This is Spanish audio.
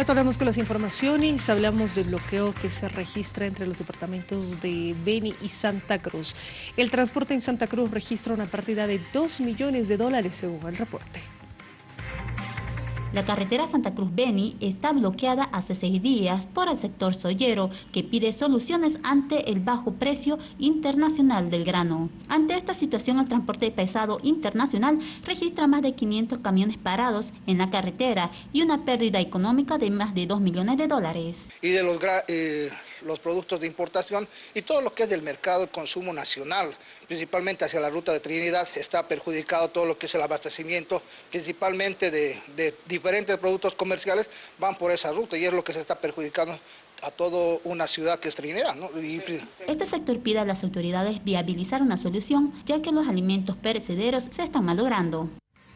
Retornamos con las informaciones, hablamos del bloqueo que se registra entre los departamentos de Beni y Santa Cruz. El transporte en Santa Cruz registra una partida de 2 millones de dólares según el reporte. La carretera Santa Cruz-Beni está bloqueada hace seis días por el sector soyero, que pide soluciones ante el bajo precio internacional del grano. Ante esta situación, el transporte pesado internacional registra más de 500 camiones parados en la carretera y una pérdida económica de más de 2 millones de dólares. Y de los, eh, los productos de importación y todo lo que es del mercado de consumo nacional, principalmente hacia la ruta de Trinidad, está perjudicado todo lo que es el abastecimiento, principalmente de, de diferentes productos comerciales van por esa ruta y es lo que se está perjudicando a toda una ciudad que es Trinidad. Este sector pide a las autoridades viabilizar una solución ya que los alimentos perecederos se están malogrando.